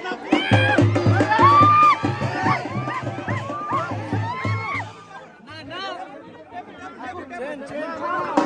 Ten, ten, ten.